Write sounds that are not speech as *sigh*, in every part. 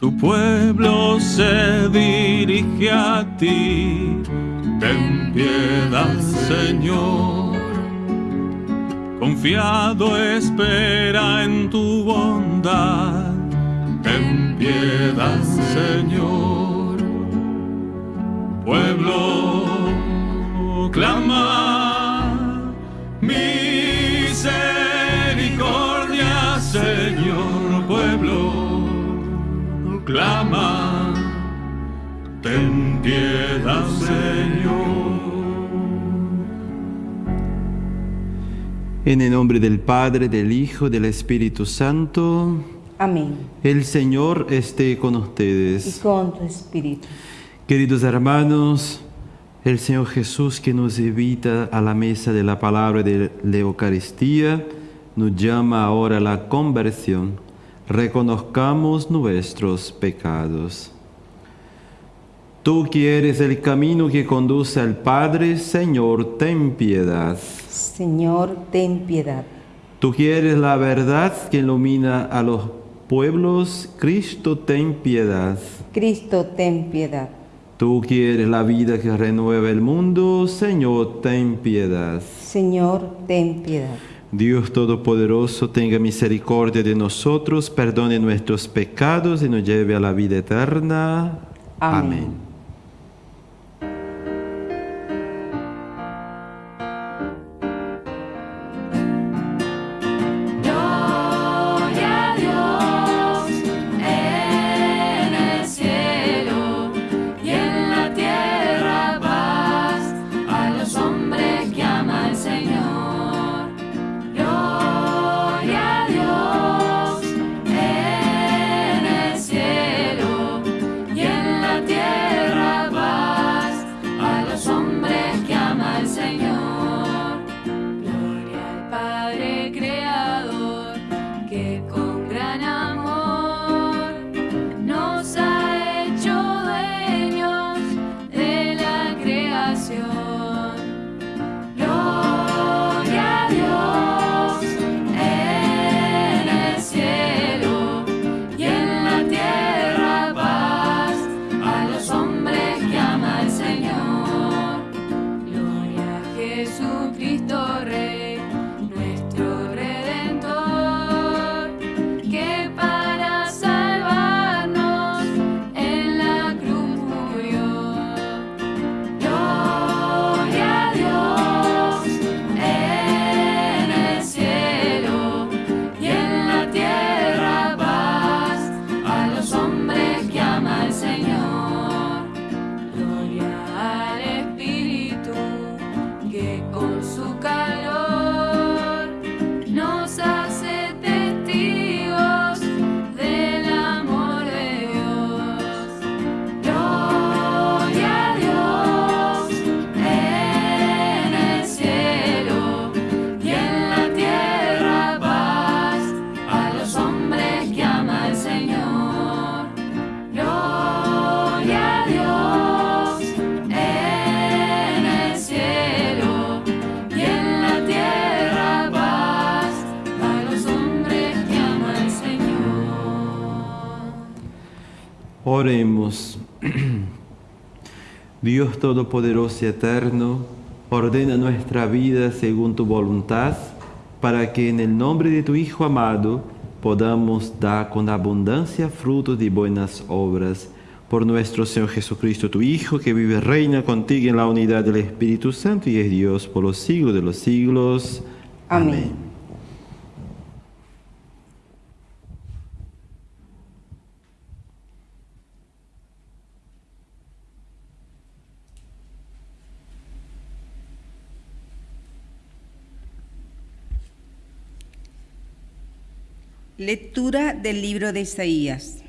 Tu pueblo se dirige a ti, ten piedad, Señor. Confiado espera en tu bondad, ten piedad, Señor. Pueblo clama clama, ten piedad, Señor. En el nombre del Padre, del Hijo, del Espíritu Santo. Amén. El Señor esté con Y ustedes. con tu espíritu. Queridos hermanos, el Señor Jesús que nos invita a la mesa de la palabra de la Eucaristía, nos llama ahora a la conversión. Reconozcamos nuestros pecados. Tú quieres el camino que conduce al Padre, Señor, ten piedad. Señor, ten piedad. Tú quieres la verdad que ilumina a los pueblos, Cristo, ten piedad. Cristo, ten piedad. Tú quieres la vida que renueva el mundo, Señor, ten piedad. Señor, ten piedad. Dios Todopoderoso, tenga misericordia de nosotros, perdone nuestros pecados y nos lleve a la vida eterna. Amén. Oremos. *clears throat* Dios Todopoderoso y Eterno, ordena nuestra vida según tu voluntad, para que en el nombre de tu Hijo amado podamos dar con abundancia frutos de buenas obras. Por nuestro Señor Jesucristo, tu Hijo, que vive y reina contigo en la unidad del Espíritu Santo y es Dios por los siglos de los siglos. Amén. Lectura del libro de Isaías.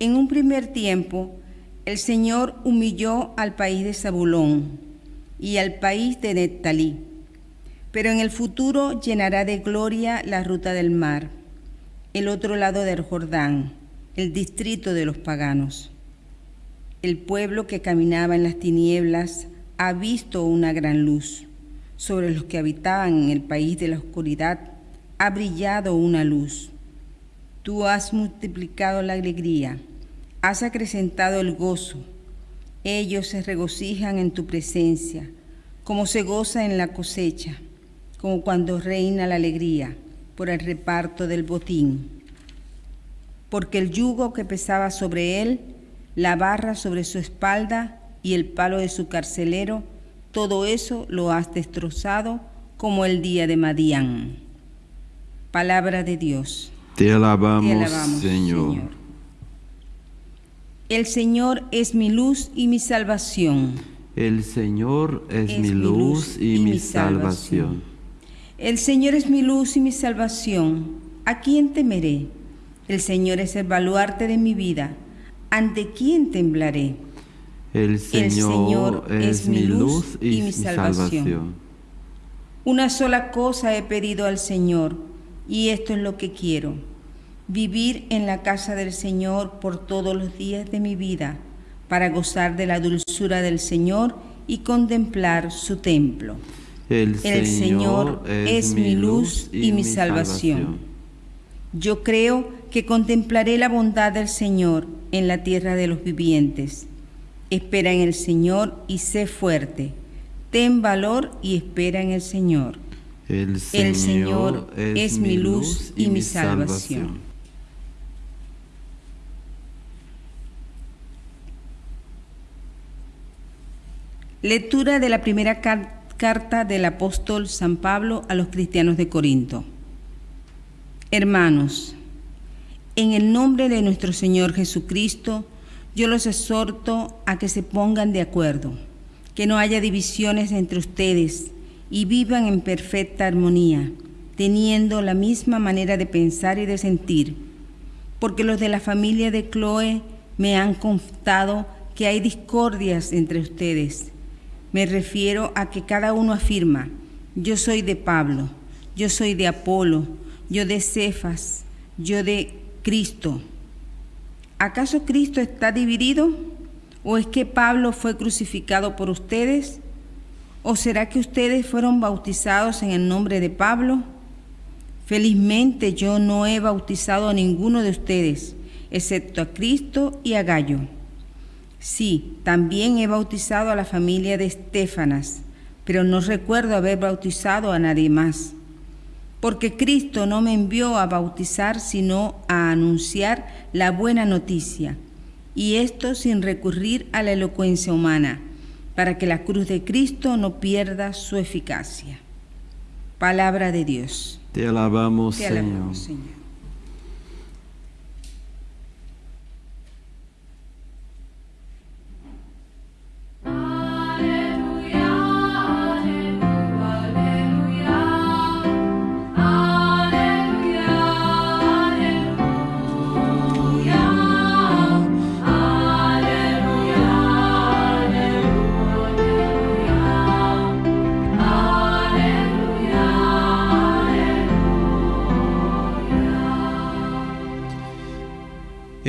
En un primer tiempo, el Señor humilló al país de Zabulón y al país de Neftalí, pero en el futuro llenará de gloria la ruta del mar, el otro lado del Jordán, el distrito de los paganos. El pueblo que caminaba en las tinieblas ha visto una gran luz. Sobre los que habitaban en el país de la oscuridad ha brillado una luz. Tú has multiplicado la alegría, has acrecentado el gozo. Ellos se regocijan en tu presencia, como se goza en la cosecha, como cuando reina la alegría por el reparto del botín. Porque el yugo que pesaba sobre él, la barra sobre su espalda y el palo de su carcelero, todo eso lo has destrozado como el día de Madián. Palabra de Dios. Te alabamos, Te alabamos, Señor. El Señor es mi luz y mi salvación. El Señor es, mi luz y, mi salvación. El Señor es mi luz y mi salvación. ¿A quién temeré? El Señor es el baluarte de mi vida. ¿Ante quién temblaré? El Señor, Señor es, mi luz y, mi salvación. Una sola cosa he pedido al Señor, y esto es lo que quiero, vivir en la casa del Señor por todos los días de mi vida, para gozar de la dulzura del Señor y contemplar su templo. El, El Señor es mi luz y mi salvación. Yo creo que contemplaré la bondad del Señor en la tierra de los vivientes. Espera en el Señor y sé fuerte. Ten valor y espera en el Señor. El El Señor es mi luz y mi salvación. Lectura de la primera car- carta del apóstol San Pablo a los cristianos de Corinto. Hermanos, en el nombre de nuestro Señor Jesucristo, yo los exhorto a que se pongan de acuerdo, que no haya divisiones entre ustedes y vivan en perfecta armonía, teniendo la misma manera de pensar y de sentir, porque los de la familia de Chloe me han contado que hay discordias entre ustedes. Me refiero a que cada uno afirma, yo soy de Pablo, yo soy de Apolo, yo de Cefas, yo de Cristo. ¿Acaso Cristo está dividido? ¿O es que Pablo fue crucificado por ustedes? ¿O será que ustedes fueron bautizados en el nombre de Pablo? Felizmente yo no he bautizado a ninguno de ustedes, excepto a Cristo y a Gallo. Sí, también he bautizado a la familia de Estefanas, pero no recuerdo haber bautizado a nadie más. Porque Cristo no me envió a bautizar, sino a anunciar la buena noticia, y esto sin recurrir a la elocuencia humana, para que la cruz de Cristo no pierda su eficacia. Palabra de Dios. Te alabamos, Te Señor. alabamos, Señor. Aleluya,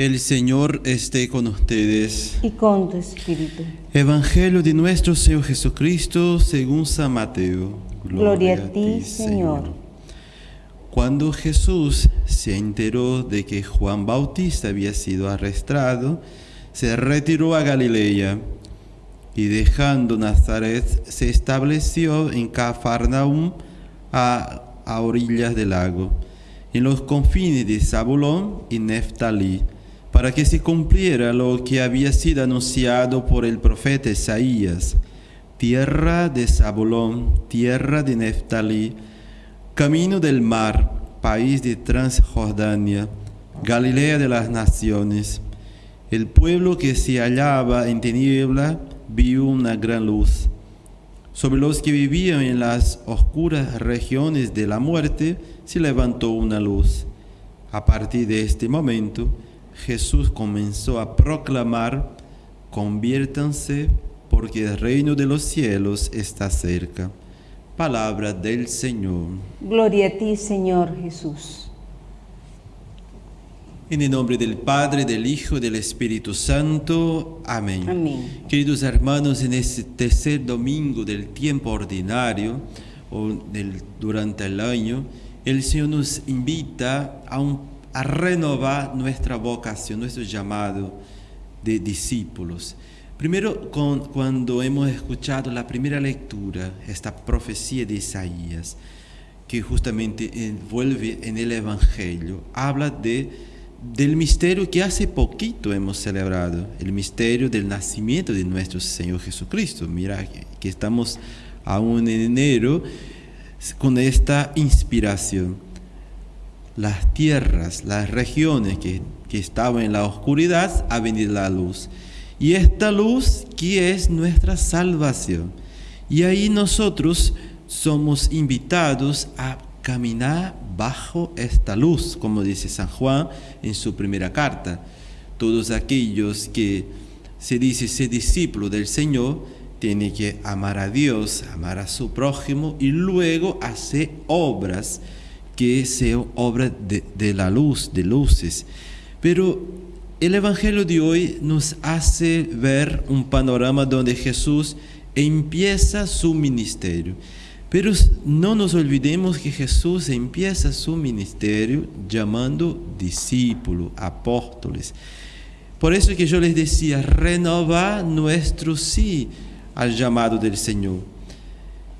El Señor esté con ustedes. Y con tu espíritu. Evangelio de nuestro Señor Jesucristo según San Mateo. Gloria a ti, Señor. Cuando Jesús se enteró de que Juan Bautista había sido arrestado, se retiró a Galilea y dejando Nazaret se estableció en Cafarnaum a, a orillas del lago, en los confines de Zabulón y Neftalí, para que se cumpliera lo que había sido anunciado por el profeta Isaías, tierra de Zabulón, tierra de Neftalí, camino del mar, país de Transjordania, Galilea de las naciones. El pueblo que se hallaba en tiniebla vio una gran luz. Sobre los que vivían en las oscuras regiones de la muerte se levantó una luz. A partir de este momento, Jesús comenzó a proclamar, conviértanse porque el reino de los cielos está cerca. Palabra del Señor. Gloria a ti, Señor Jesús. En el nombre del Padre, del Hijo y del Espíritu Santo. Amén. Amén. Queridos hermanos, en este tercer domingo del tiempo ordinario o del- durante el año, el Señor nos invita a, un- a renovar nuestra vocación, nuestro llamado de discípulos. Primero, con- cuando hemos escuchado la primera lectura, esta profecía de Isaías, que justamente envuelve en el Evangelio, habla de, del misterio que hace poquito hemos celebrado, el misterio del nacimiento de nuestro Señor Jesucristo. Mira que estamos aún en enero con esta inspiración. Las tierras, las regiones que, que estaban en la oscuridad, ha venido la luz. Y esta luz que es nuestra salvación. Y ahí nosotros somos invitados a caminar bajo esta luz, como dice San Juan en su primera carta. Todos aquellos que se dice ser discípulo del Señor tienen que amar a Dios, amar a su prójimo y luego hacer obras que sean obras de, de la luz, de luces. Pero el Evangelio de hoy nos hace ver un panorama donde Jesús empieza su ministerio. Pero no nos olvidemos que Jesús empieza su ministerio llamando discípulos, apóstoles. Por eso que yo les decía, renovar nuestro sí al llamado del Señor.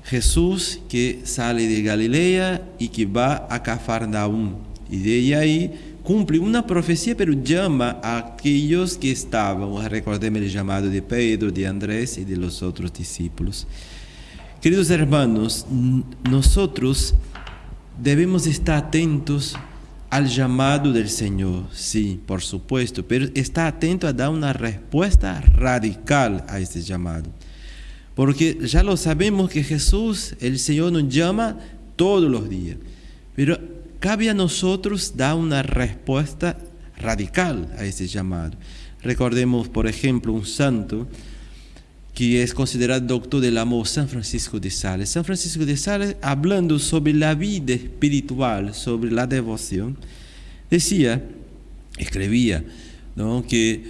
Jesús que sale de Galilea y que va a Cafarnaúm. Y de ahí cumple una profecía, pero llama a aquellos que estaban, recordemos el llamado de Pedro, de Andrés y de los otros discípulos. Queridos hermanos, nosotros debemos estar atentos al llamado del Señor, sí, por supuesto, pero estar atento a dar una respuesta radical a este llamado. Porque ya lo sabemos que Jesús, el Señor, nos llama todos los días. Pero cabe a nosotros dar una respuesta radical a ese llamado. Recordemos, por ejemplo, un santo que es considerado doctor del amor, San Francisco de Sales. San Francisco de Sales, hablando sobre la vida espiritual, sobre la devoción, decía, escribía, que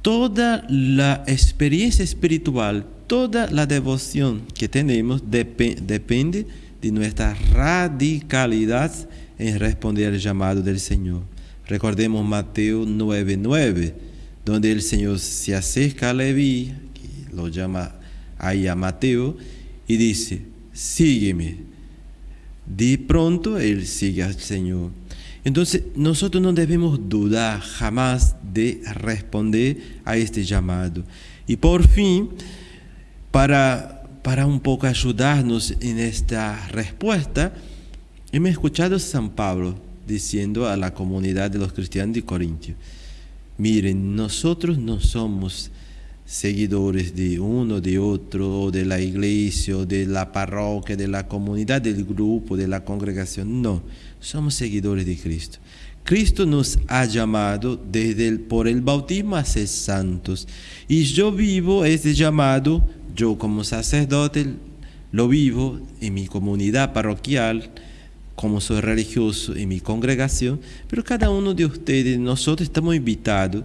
toda la experiencia espiritual, toda la devoción que tenemos depe- depende de nuestra radicalidad en responder al llamado del Señor. Recordemos Mateo 9:9, donde el Señor se acerca a Leví, que lo llama ahí a Mateo, y dice, sígueme. De pronto él sigue al Señor. Entonces nosotros no debemos dudar jamás de responder a este llamado. Y por fin, para, para un poco ayudarnos en esta respuesta, hemos escuchado a San Pablo diciendo a la comunidad de los cristianos de Corintio, miren, nosotros no somos seguidores de uno, de otro, o de la iglesia, o de la parroquia, de la comunidad, del grupo, de la congregación. No, somos seguidores de Cristo. Cristo nos ha llamado desde el, por el bautismo a ser santos. Y yo vivo ese llamado, yo como sacerdote, lo vivo en mi comunidad parroquial, como soy religioso en mi congregación, pero cada uno de ustedes, nosotros estamos invitados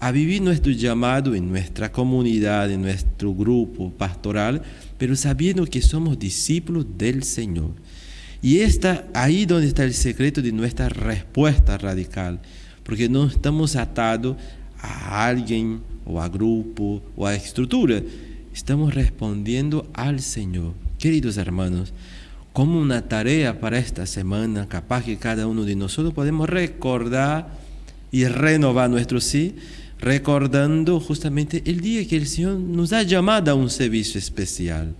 a vivir nuestro llamado en nuestra comunidad, en nuestro grupo pastoral, pero sabiendo que somos discípulos del Señor. Y está ahí donde está el secreto de nuestra respuesta radical, porque no estamos atados a alguien o a grupo o a estructura, estamos respondiendo al Señor. Queridos hermanos, como una tarea para esta semana, capaz que cada uno de nosotros podemos recordar y renovar nuestro sí, recordando justamente el día que el Señor nos ha llamado a un servicio especial,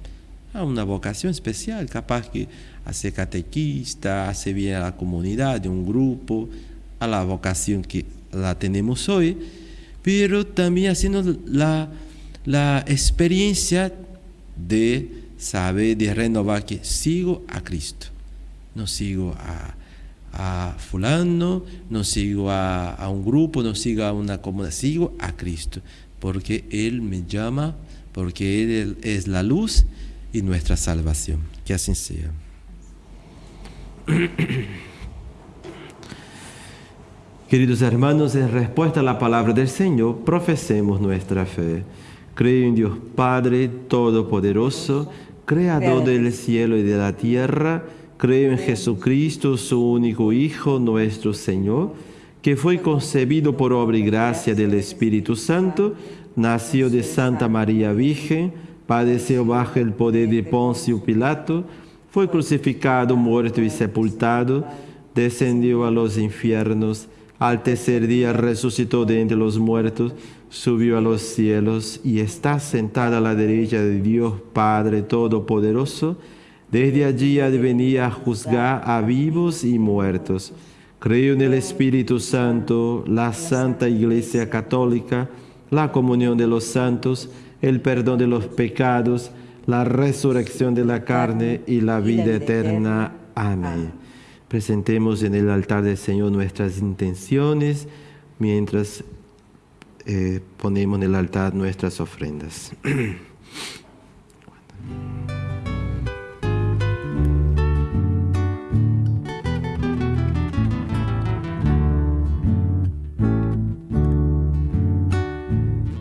a una vocación especial, capaz que a catequista, hace bien a la comunidad, de un grupo, a la vocación que la tenemos hoy, pero también haciendo la, la experiencia de saber, de renovar que sigo a Cristo, no sigo a, a fulano, no sigo a, a, un grupo, no sigo a una comunidad, sigo a Cristo, porque Él me llama, porque Él es la luz y nuestra salvación. Que así sea. Queridos hermanos, en respuesta a la palabra del Señor, profesemos nuestra fe. Creo en Dios Padre Todopoderoso, Creador del cielo y de la tierra, Creo en Jesucristo, su único Hijo, nuestro Señor, que fue concebido por obra y gracia del Espíritu Santo, nació de Santa María Virgen, padeció bajo el poder de Poncio Pilato, fue crucificado, muerto y sepultado, descendió a los infiernos, al tercer día resucitó de entre los muertos, subió a los cielos y está sentado a la derecha de Dios Padre Todopoderoso. Desde allí ha de venir a juzgar a vivos y muertos. Creo en el Espíritu Santo, la Santa Iglesia Católica, la comunión de los santos, el perdón de los pecados, la resurrección de la carne y la vida eterna. Amén. Presentemos en el altar del Señor nuestras intenciones mientras eh, ponemos en el altar nuestras ofrendas.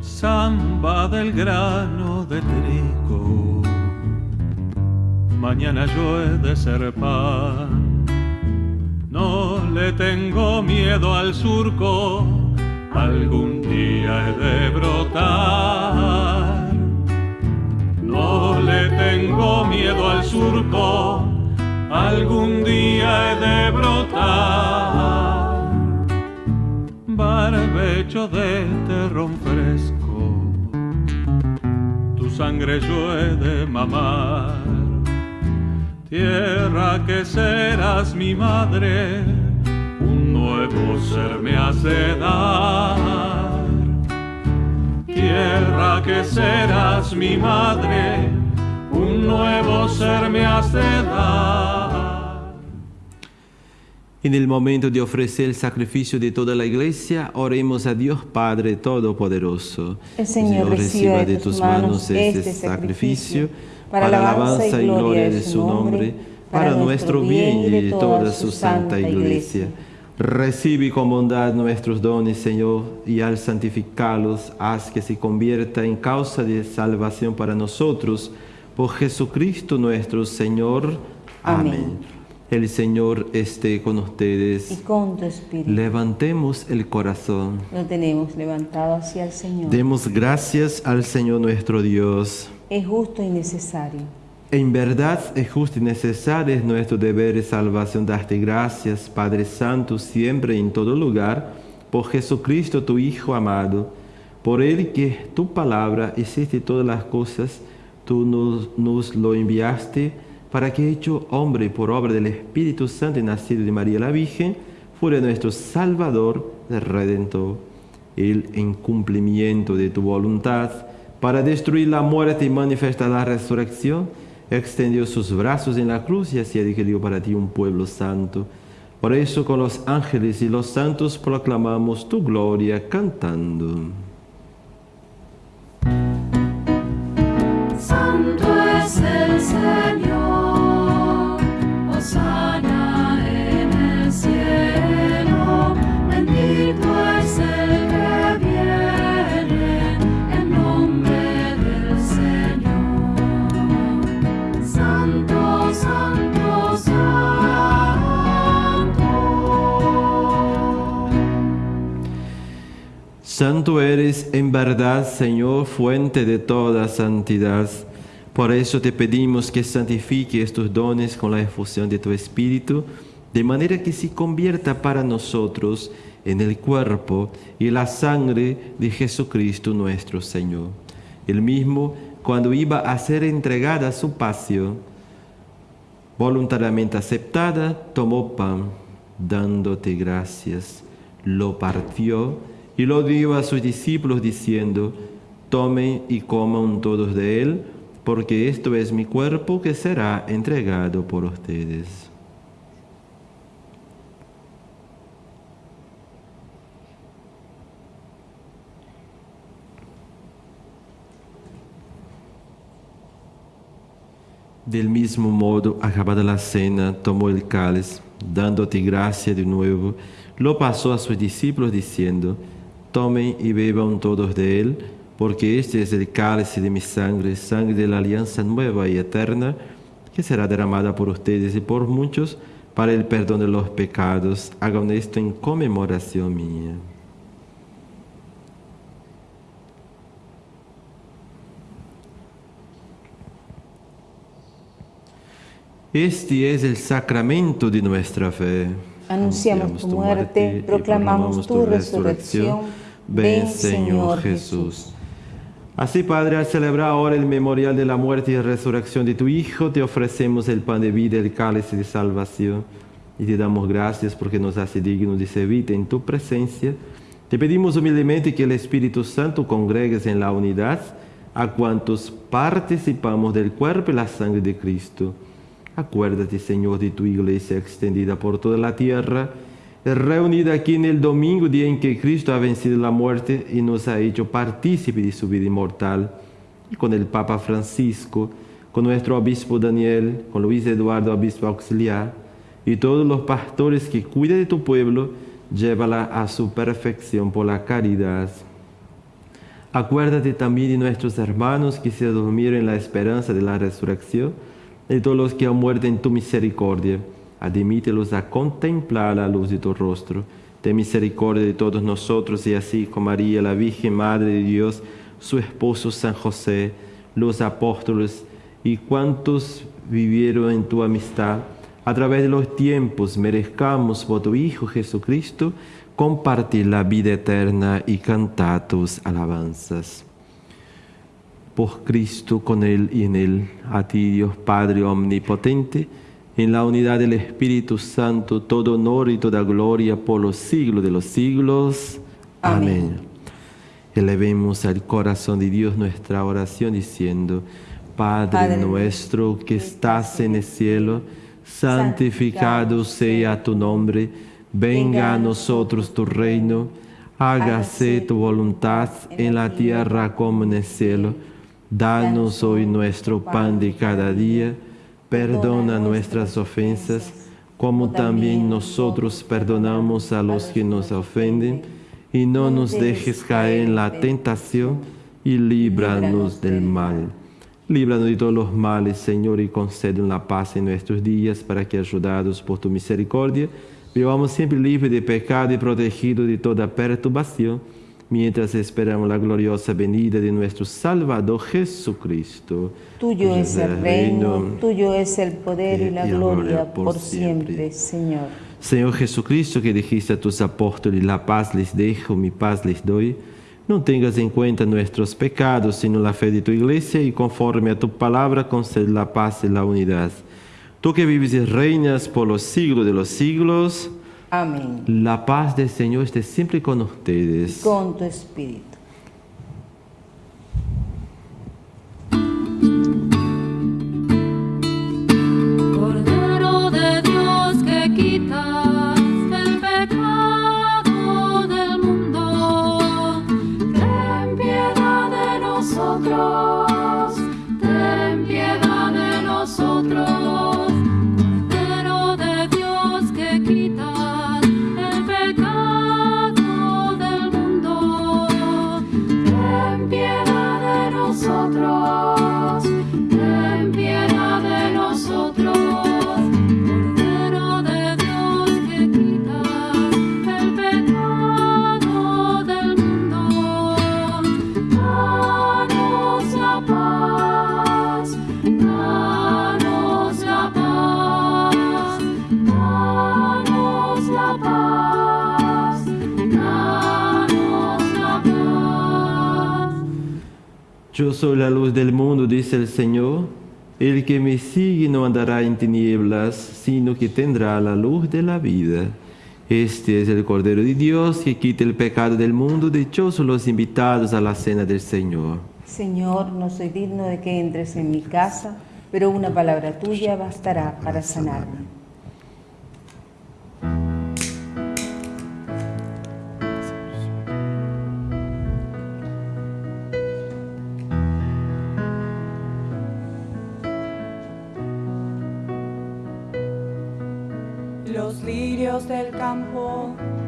Samba del grano de trigo, mañana yo he ser pan. No le tengo miedo al surco, algún día he de brotar. No le tengo miedo al surco, algún día he de brotar. Barbecho de terrón fresco, tu sangre yo he de mamar. Tierra que serás mi madre, un nuevo ser me hace dar. Tierra que serás mi madre, un nuevo ser me hace dar. En el momento de ofrecer el sacrificio de toda la iglesia, oremos a Dios Padre Todopoderoso. El Señor reciba de tus manos este sacrificio para la alabanza y gloria de su nombre, para nuestro bien y de toda su santa iglesia. Recibe con bondad nuestros dones, Señor, y al santificarlos, haz que se convierta en causa de salvación para nosotros, por Jesucristo nuestro Señor. Amén. Amén. El Señor esté con ustedes. Y con tu espíritu. Levantemos el corazón. Lo tenemos levantado hacia el Señor. Demos gracias al Señor nuestro Dios. Es justo y necesario. En verdad es justo y necesario, es nuestro deber de salvación darte gracias, Padre Santo, siempre y en todo lugar, por Jesucristo tu Hijo amado. Por Él que tu palabra hiciste todas las cosas, tú nos, lo enviaste para que hecho hombre por obra del Espíritu Santo y nacido de María la Virgen, fuera nuestro Salvador, Redentor. Él, en cumplimiento de tu voluntad, para destruir la muerte y manifestar la resurrección, extendió sus brazos en la cruz y así adquirió para ti un pueblo santo. Por eso con los ángeles y los santos proclamamos tu gloria cantando. Santo eres en verdad, Señor, fuente de toda santidad. Por eso te pedimos que santifique estos dones con la efusión de tu Espíritu, de manera que se convierta para nosotros en el cuerpo y la sangre de Jesucristo nuestro Señor. El mismo, cuando iba a ser entregada a su pasión, voluntariamente aceptada, tomó pan, dándote gracias, lo partió y lo dio a sus discípulos diciendo, tomen y coman todos de él, porque esto es mi cuerpo que será entregado por ustedes. Del mismo modo, acabada la cena, tomó el cáliz, dándote gracia de nuevo, lo pasó a sus discípulos diciendo, tomen y beban todos de él, porque este es el cáliz de mi sangre, sangre de la alianza nueva y eterna, que será derramada por ustedes y por muchos para el perdón de los pecados. Hagan esto en conmemoración mía. Este es el sacramento de nuestra fe. Anunciamos tu muerte, proclamamos tu resurrección. Ven, Señor Jesús. Así, Padre, al celebrar ahora el memorial de la muerte y resurrección de tu Hijo, te ofrecemos el pan de vida, el cáliz de salvación, y te damos gracias porque nos hace dignos de servir en tu presencia. Te pedimos humildemente que el Espíritu Santo congregues en la unidad a cuantos participamos del cuerpo y la sangre de Cristo. Acuérdate, Señor, de tu iglesia extendida por toda la tierra, reunida aquí en el domingo, día en que Cristo ha vencido la muerte y nos ha hecho partícipe de su vida inmortal, con el Papa Francisco, con nuestro obispo Daniel, con Luis Eduardo, obispo auxiliar, y todos los pastores que cuidan de tu pueblo, llévala a su perfección por la caridad. Acuérdate también de nuestros hermanos que se durmieron en la esperanza de la resurrección, de todos los que han muerto en tu misericordia. Admítelos a contemplar la luz de tu rostro. Ten misericordia de todos nosotros y así con María, la Virgen Madre de Dios, su esposo San José, los apóstoles y cuantos vivieron en tu amistad, a través de los tiempos merezcamos por tu Hijo Jesucristo compartir la vida eterna y cantar tus alabanzas por Cristo, con Él y en Él, a ti Dios Padre Omnipotente, en la unidad del Espíritu Santo, todo honor y toda gloria por los siglos de los siglos. Amén. Elevemos al corazón de Dios nuestra oración diciendo, Padre, Padre nuestro que estás en el cielo, santificado sea tu nombre, venga a nosotros tu reino, hágase tu voluntad en la tierra como en el cielo. Danos hoy nuestro pan de cada día, perdona nuestras ofensas, como también nosotros perdonamos a los que nos ofenden, y no nos dejes caer en la tentación, y líbranos del mal. Líbranos de todos los males, Señor, y concédenos la paz en nuestros días, para que, ayudados por tu misericordia, vivamos siempre libres de pecado y protegidos de toda perturbación, mientras esperamos la gloriosa venida de nuestro Salvador Jesucristo. Tuyo es el reino, tuyo es el poder y la gloria por siempre, Señor. Señor Jesucristo, que dijiste a tus apóstoles, la paz les dejo, mi paz les doy, no tengas en cuenta nuestros pecados, sino la fe de tu iglesia, y conforme a tu palabra concede la paz y la unidad. Tú que vives y reinas por los siglos de los siglos, Amén. la paz del Señor esté siempre con ustedes. Con tu espíritu. Yo soy la luz del mundo, dice el Señor. El que me sigue no andará en tinieblas, sino que tendrá la luz de la vida. Este es el Cordero de Dios que quita el pecado del mundo. Dichosos los invitados a la cena del Señor. Señor, no soy digno de que entres en mi casa, pero una palabra tuya bastará para sanarme.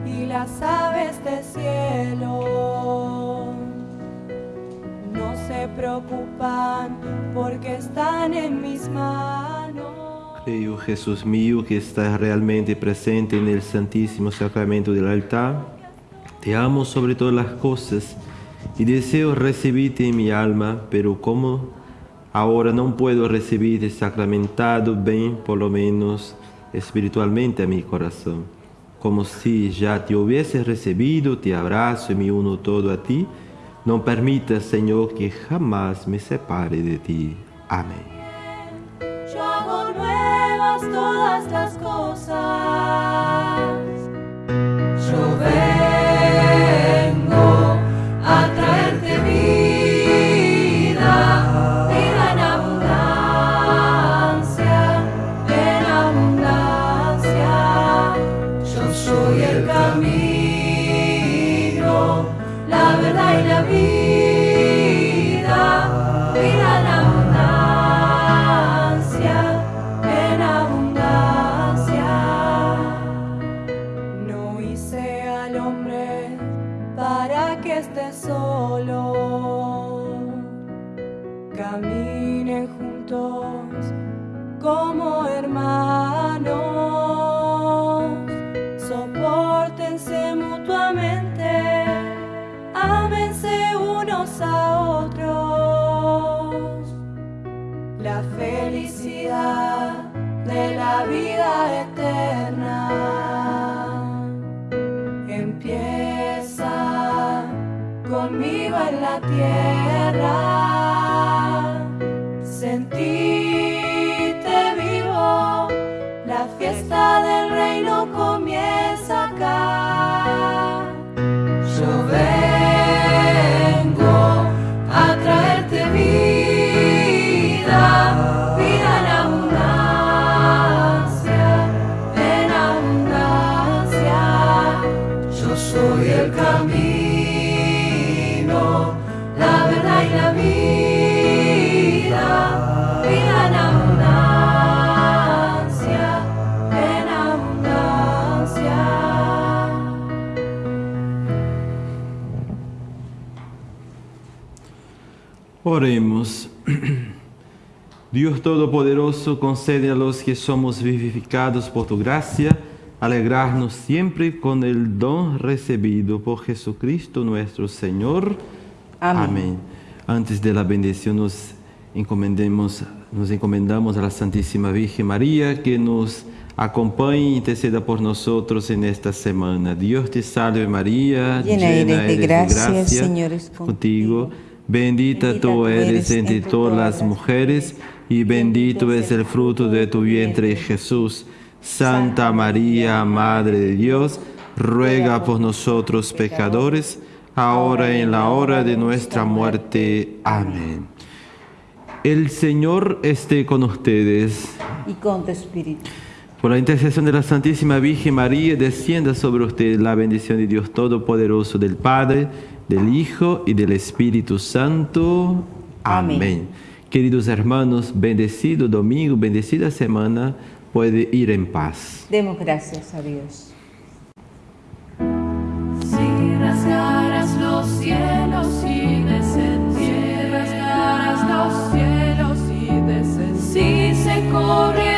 Y las aves del cielo no se preocupan porque están en mis manos. Creo, Jesús mío, que estás realmente presente en el Santísimo Sacramento del altar. Te amo sobre todas las cosas y deseo recibirte en mi alma, pero como ahora no puedo recibirte sacramentado, ven por lo menos espiritualmente a mi corazón. Como si ya te hubiese recibido, te abrazo y me uno todo a ti. No permitas, Señor, que jamás me separe de ti. Amén. Todas las cosas. Yo vengo la Dios Todopoderoso, concede a los que somos vivificados por tu gracia, alegrarnos siempre con el don recibido por Jesucristo nuestro Señor. Amén. Antes de la bendición nos encomendemos, nos encomendamos a la Santísima Virgen María que nos acompañe e interceda por nosotros en esta semana. Dios te salve María, Llena eres de gracia, Señor es contigo. Bendita tú eres entre todas las mujeres y bendito es el fruto de tu vientre Jesús. Santa María, Madre de Dios, ruega por nosotros pecadores, ahora y en la hora de nuestra muerte. Amén. El Señor esté con ustedes. Y con tu espíritu. Por la intercesión de la Santísima Virgen María, descienda sobre usted la bendición de Dios Todopoderoso, del Padre, del Hijo y del Espíritu Santo. Amén. Amén. Queridos hermanos, bendecido domingo, bendecida semana, puede ir en paz. Demos gracias a Dios. Si rasgaras los cielos y descendieras, si rasgaras los cielos y descendieras, si se corriera